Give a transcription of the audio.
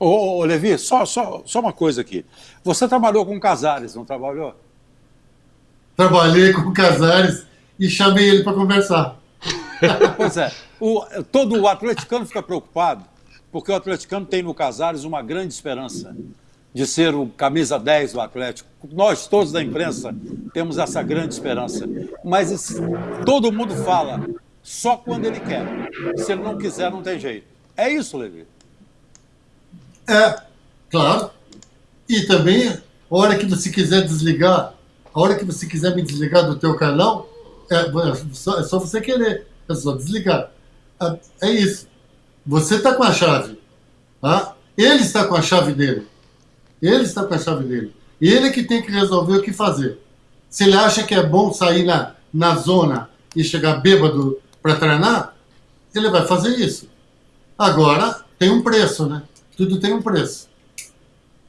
Ô, ô, Levi, só, só, só uma coisa aqui. Você trabalhou com Casares, não trabalhou? Trabalhei com Casares e chamei ele para conversar. pois é. O, todo o atleticano fica preocupado, porque o atleticano tem no Casares uma grande esperança de ser o camisa 10 do Atlético. Nós, todos da imprensa, temos essa grande esperança. Mas esse, todo mundo fala só quando ele quer. Se ele não quiser, não tem jeito. É isso, Levi? É, claro. E também, a hora que você quiser desligar, a hora que você quiser me desligar do teu canal, é, é, só, é só você querer. É só desligar. É, é isso. Você está com a chave. Tá? Ele está com a chave dele. Ele está com a chave dele. Ele que tem que resolver o que fazer. Se ele acha que é bom sair na, na zona e chegar bêbado para treinar, ele vai fazer isso. Agora, tem um preço, né? Tudo tem um preço.